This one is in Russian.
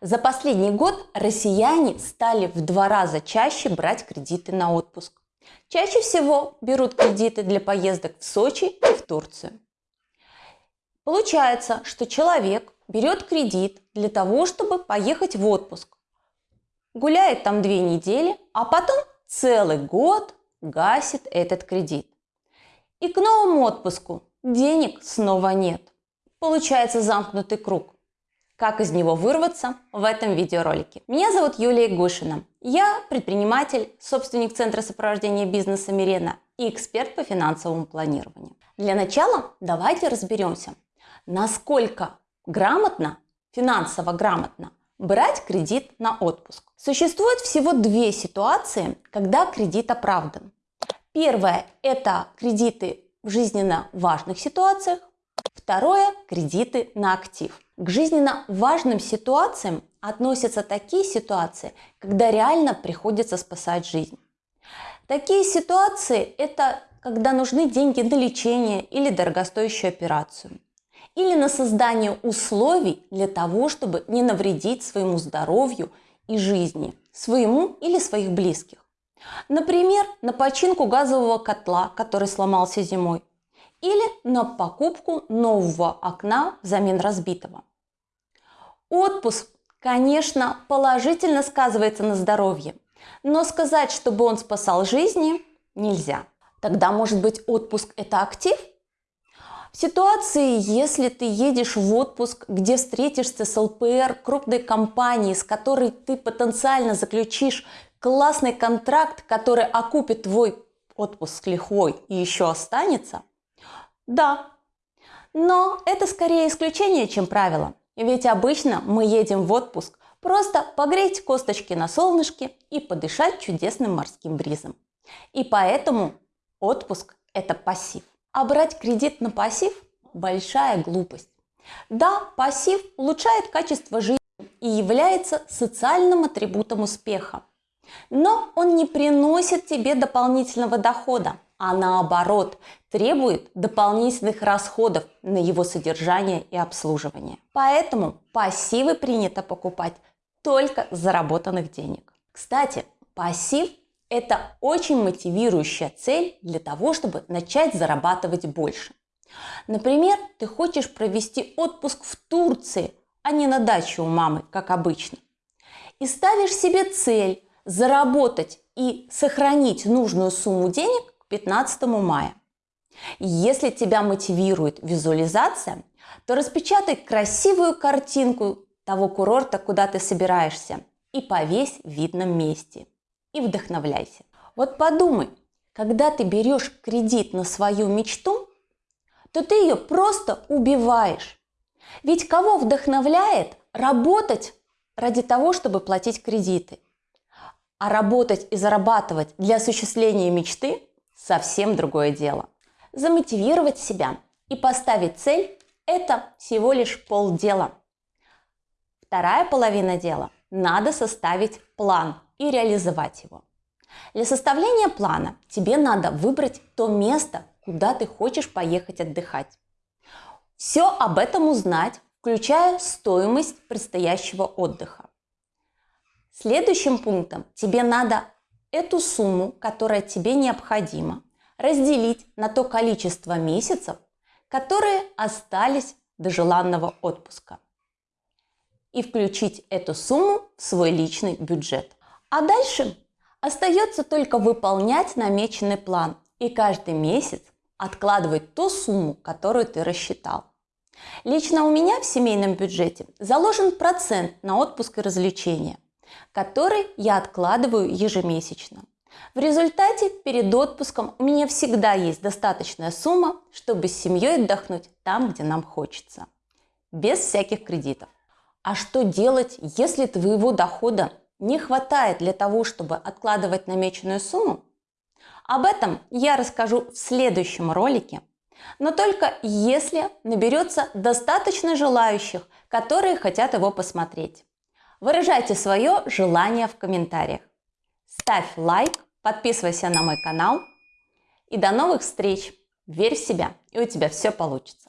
За последний год россияне стали в два раза чаще брать кредиты на отпуск. Чаще всего берут кредиты для поездок в Сочи и в Турцию. Получается, что человек берет кредит для того, чтобы поехать в отпуск. Гуляет там две недели, а потом целый год гасит этот кредит. И к новому отпуску денег снова нет. Получается замкнутый круг. Как из него вырваться в этом видеоролике. Меня зовут Юлия Гушина. Я предприниматель, собственник Центра сопровождения бизнеса Мирена и эксперт по финансовому планированию. Для начала давайте разберемся, насколько грамотно, финансово грамотно брать кредит на отпуск. Существует всего две ситуации, когда кредит оправдан. Первое – это кредиты в жизненно важных ситуациях. Второе – кредиты на актив. К жизненно важным ситуациям относятся такие ситуации, когда реально приходится спасать жизнь. Такие ситуации – это когда нужны деньги на лечение или дорогостоящую операцию. Или на создание условий для того, чтобы не навредить своему здоровью и жизни, своему или своих близких. Например, на починку газового котла, который сломался зимой, или на покупку нового окна взамен разбитого. Отпуск, конечно, положительно сказывается на здоровье, но сказать, чтобы он спасал жизни, нельзя. Тогда, может быть, отпуск – это актив? В ситуации, если ты едешь в отпуск, где встретишься с ЛПР крупной компании, с которой ты потенциально заключишь классный контракт, который окупит твой отпуск лихвой и еще останется, да. Но это скорее исключение, чем правило. Ведь обычно мы едем в отпуск просто погреть косточки на солнышке и подышать чудесным морским бризом. И поэтому отпуск – это пассив. А брать кредит на пассив – большая глупость. Да, пассив улучшает качество жизни и является социальным атрибутом успеха. Но он не приносит тебе дополнительного дохода, а наоборот требует дополнительных расходов на его содержание и обслуживание. Поэтому пассивы принято покупать только заработанных денег. Кстати, пассив – это очень мотивирующая цель для того, чтобы начать зарабатывать больше. Например, ты хочешь провести отпуск в Турции, а не на даче у мамы, как обычно. И ставишь себе цель заработать и сохранить нужную сумму денег 15 мая. Если тебя мотивирует визуализация, то распечатай красивую картинку того курорта, куда ты собираешься, и повесь в видном месте. И вдохновляйся. Вот подумай, когда ты берешь кредит на свою мечту, то ты ее просто убиваешь. Ведь кого вдохновляет работать ради того, чтобы платить кредиты? А работать и зарабатывать для осуществления мечты – совсем другое дело. Замотивировать себя и поставить цель – это всего лишь полдела. Вторая половина дела – надо составить план и реализовать его. Для составления плана тебе надо выбрать то место, куда ты хочешь поехать отдыхать. Все об этом узнать, включая стоимость предстоящего отдыха. Следующим пунктом тебе надо эту сумму, которая тебе необходима, разделить на то количество месяцев, которые остались до желанного отпуска. И включить эту сумму в свой личный бюджет. А дальше остается только выполнять намеченный план и каждый месяц откладывать ту сумму, которую ты рассчитал. Лично у меня в семейном бюджете заложен процент на отпуск и развлечения – который я откладываю ежемесячно. В результате перед отпуском у меня всегда есть достаточная сумма, чтобы с семьей отдохнуть там, где нам хочется. Без всяких кредитов. А что делать, если твоего дохода не хватает для того, чтобы откладывать намеченную сумму? Об этом я расскажу в следующем ролике, но только если наберется достаточно желающих, которые хотят его посмотреть. Выражайте свое желание в комментариях. Ставь лайк, подписывайся на мой канал. И до новых встреч! Верь в себя, и у тебя все получится.